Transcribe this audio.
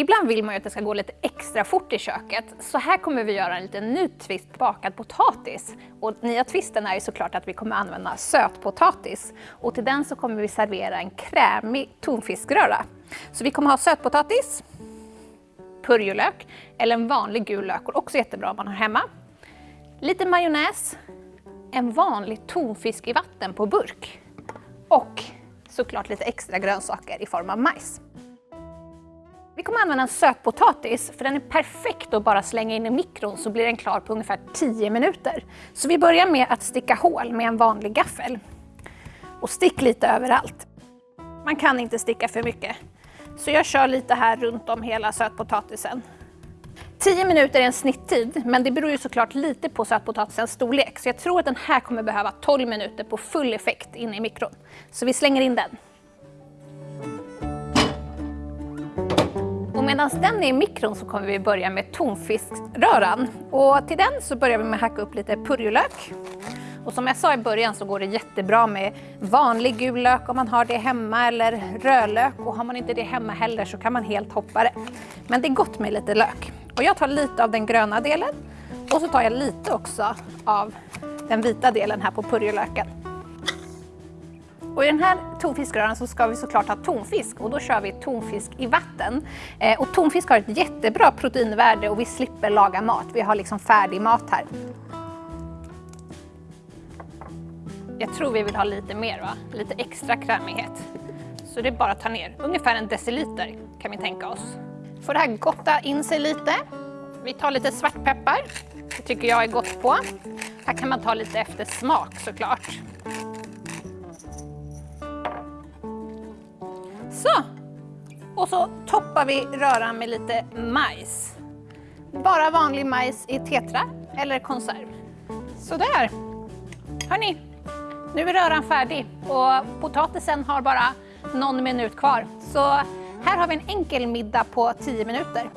Ibland vill man ju att det ska gå lite extra fort i köket, så här kommer vi göra en liten ny twist bakad potatis. Och nya twisten är ju såklart att vi kommer använda sötpotatis. Och till den så kommer vi servera en krämig tonfiskröra. Så vi kommer ha sötpotatis, purjolök eller en vanlig gul lök, och också jättebra om man har hemma. Lite majonnäs, en vanlig tonfisk i vatten på burk och såklart lite extra grönsaker i form av majs. Vi kommer använda en sötpotatis för den är perfekt att bara slänga in i mikron så blir den klar på ungefär 10 minuter. Så vi börjar med att sticka hål med en vanlig gaffel. Och stick lite överallt. Man kan inte sticka för mycket. Så jag kör lite här runt om hela sötpotatisen. 10 minuter är en snitttid, men det beror ju såklart lite på sötpotatisens storlek. Så jag tror att den här kommer behöva 12 minuter på full effekt inne i mikron. Så vi slänger in den. Mm. medan den är i mikron så kommer vi börja med tonfiskröran. Och till den så börjar vi med att hacka upp lite purjolök. Och som jag sa i början så går det jättebra med vanlig gul lök om man har det hemma eller rödlök och har man inte det hemma heller så kan man helt hoppa det. Men det är gott med lite lök. Och jag tar lite av den gröna delen och så tar jag lite också av den vita delen här på purjolöken. Och I den här tonfiskröran så ska vi såklart ha tonfisk och då kör vi tonfisk i vatten. Eh, och tonfisk har ett jättebra proteinvärde och vi slipper laga mat. Vi har liksom färdig mat här. Jag tror vi vill ha lite mer, va? lite extra krämighet. Så det är bara att ta ner, ungefär en deciliter kan vi tänka oss. Får det här gotta in sig lite. Vi tar lite svartpeppar, det tycker jag är gott på. Här kan man ta lite efter smak såklart. Och så toppar vi röran med lite majs. Bara vanlig majs i tetra eller konserv. Sådär! Hörni, nu är röran färdig och potatisen har bara någon minut kvar. Så här har vi en enkel middag på 10 minuter.